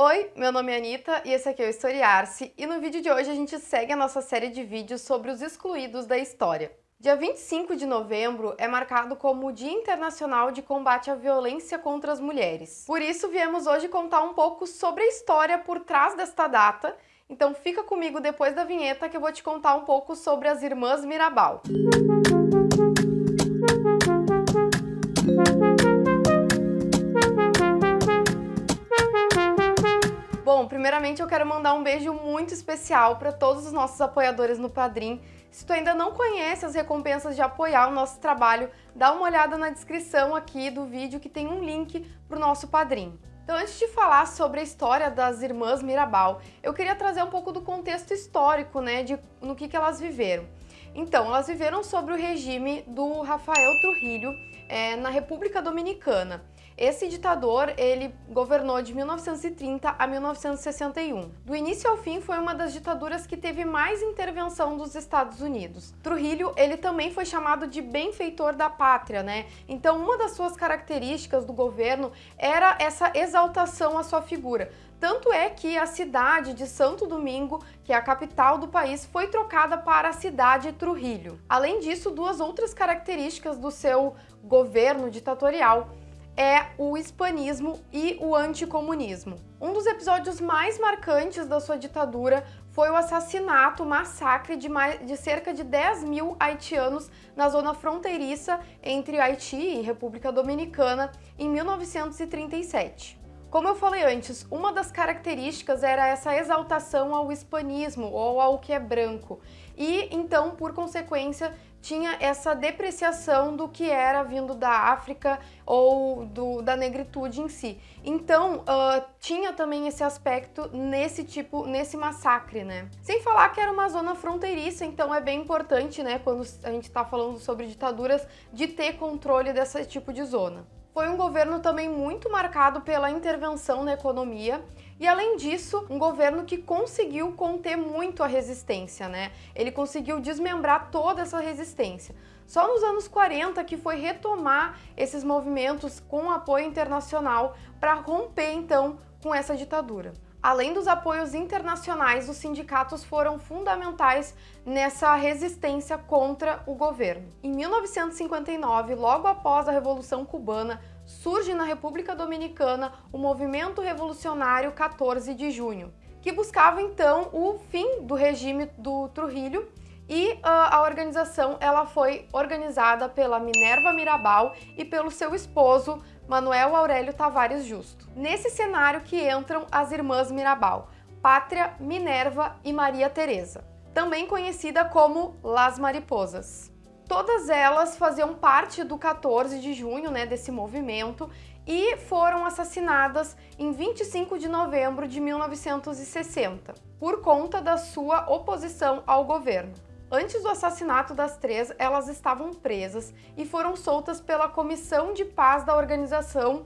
Oi, meu nome é Anitta e esse aqui é o Historiar-se e no vídeo de hoje a gente segue a nossa série de vídeos sobre os excluídos da história. Dia 25 de novembro é marcado como Dia Internacional de Combate à Violência contra as Mulheres. Por isso viemos hoje contar um pouco sobre a história por trás desta data, então fica comigo depois da vinheta que eu vou te contar um pouco sobre as Irmãs Mirabal. Bom, primeiramente eu quero mandar um beijo muito especial para todos os nossos apoiadores no Padrim. Se tu ainda não conhece as recompensas de apoiar o nosso trabalho, dá uma olhada na descrição aqui do vídeo que tem um link para o nosso Padrim. Então, antes de falar sobre a história das irmãs Mirabal, eu queria trazer um pouco do contexto histórico, né, de no que, que elas viveram. Então, elas viveram sobre o regime do Rafael Trujillo é, na República Dominicana. Esse ditador, ele governou de 1930 a 1961. Do início ao fim, foi uma das ditaduras que teve mais intervenção dos Estados Unidos. Trujillo, ele também foi chamado de benfeitor da pátria, né? Então, uma das suas características do governo era essa exaltação à sua figura. Tanto é que a cidade de Santo Domingo, que é a capital do país, foi trocada para a cidade Trujillo. Além disso, duas outras características do seu governo ditatorial é o hispanismo e o anticomunismo. Um dos episódios mais marcantes da sua ditadura foi o assassinato, o massacre de, mais, de cerca de 10 mil haitianos na zona fronteiriça entre Haiti e República Dominicana em 1937. Como eu falei antes, uma das características era essa exaltação ao hispanismo ou ao que é branco. E então, por consequência, tinha essa depreciação do que era vindo da África ou do, da negritude em si. Então, uh, tinha também esse aspecto nesse tipo, nesse massacre, né? Sem falar que era uma zona fronteiriça, então é bem importante, né, quando a gente está falando sobre ditaduras, de ter controle desse tipo de zona. Foi um governo também muito marcado pela intervenção na economia e além disso, um governo que conseguiu conter muito a resistência, né? Ele conseguiu desmembrar toda essa resistência. Só nos anos 40 que foi retomar esses movimentos com apoio internacional para romper então com essa ditadura. Além dos apoios internacionais, os sindicatos foram fundamentais nessa resistência contra o governo. Em 1959, logo após a Revolução Cubana, surge na República Dominicana o Movimento Revolucionário 14 de Junho, que buscava então o fim do regime do Trujillo e uh, a organização ela foi organizada pela Minerva Mirabal e pelo seu esposo Manuel Aurélio Tavares Justo. Nesse cenário que entram as irmãs Mirabal, Pátria, Minerva e Maria Teresa, também conhecida como Las Mariposas. Todas elas faziam parte do 14 de junho, né, desse movimento, e foram assassinadas em 25 de novembro de 1960, por conta da sua oposição ao governo. Antes do assassinato das três, elas estavam presas e foram soltas pela Comissão de Paz da Organização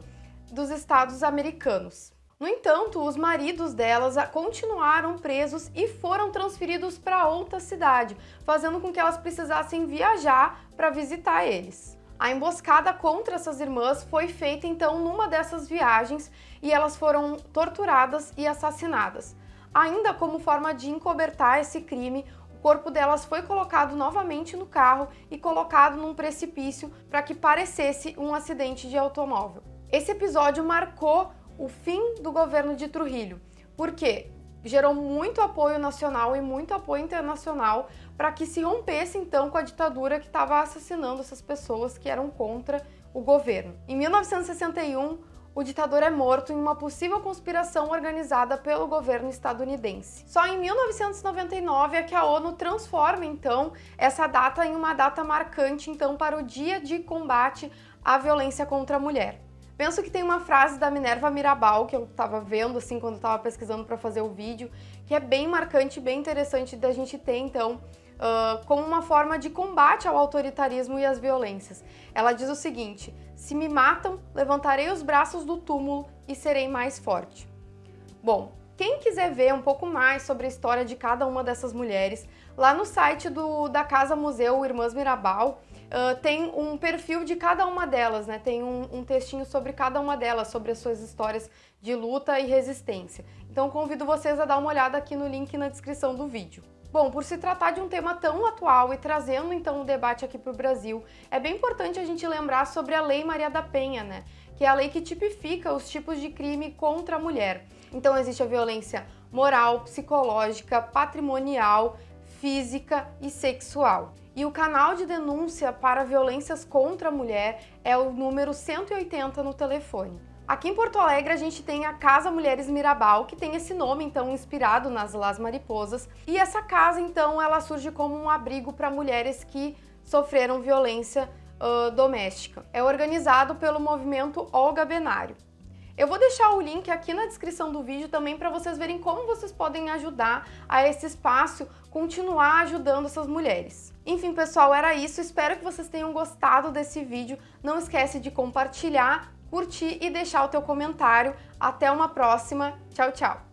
dos Estados Americanos. No entanto, os maridos delas continuaram presos e foram transferidos para outra cidade, fazendo com que elas precisassem viajar para visitar eles. A emboscada contra essas irmãs foi feita então numa dessas viagens e elas foram torturadas e assassinadas. Ainda como forma de encobertar esse crime, corpo delas foi colocado novamente no carro e colocado num precipício para que parecesse um acidente de automóvel. Esse episódio marcou o fim do governo de Trujillo, porque gerou muito apoio nacional e muito apoio internacional para que se rompesse então com a ditadura que estava assassinando essas pessoas que eram contra o governo. Em 1961, o ditador é morto em uma possível conspiração organizada pelo governo estadunidense. Só em 1999 é que a ONU transforma então essa data em uma data marcante então para o Dia de Combate à Violência contra a Mulher. Penso que tem uma frase da Minerva Mirabal, que eu estava vendo assim quando estava pesquisando para fazer o vídeo, que é bem marcante, bem interessante da gente ter então uh, como uma forma de combate ao autoritarismo e às violências. Ela diz o seguinte, se me matam, levantarei os braços do túmulo e serei mais forte. Bom, quem quiser ver um pouco mais sobre a história de cada uma dessas mulheres, lá no site do, da Casa Museu Irmãs Mirabal, uh, tem um perfil de cada uma delas, né? Tem um, um textinho sobre cada uma delas, sobre as suas histórias de luta e resistência. Então convido vocês a dar uma olhada aqui no link na descrição do vídeo. Bom, por se tratar de um tema tão atual e trazendo então o um debate aqui para o Brasil, é bem importante a gente lembrar sobre a Lei Maria da Penha, né? Que é a lei que tipifica os tipos de crime contra a mulher. Então existe a violência moral, psicológica, patrimonial, física e sexual. E o canal de denúncia para violências contra a mulher é o número 180 no telefone. Aqui em Porto Alegre a gente tem a Casa Mulheres Mirabal, que tem esse nome então inspirado nas Las Mariposas. E essa casa então ela surge como um abrigo para mulheres que sofreram violência uh, doméstica. É organizado pelo movimento Olga Benário. Eu vou deixar o link aqui na descrição do vídeo também para vocês verem como vocês podem ajudar a esse espaço continuar ajudando essas mulheres. Enfim, pessoal, era isso. Espero que vocês tenham gostado desse vídeo. Não esquece de compartilhar curtir e deixar o teu comentário. Até uma próxima. Tchau, tchau!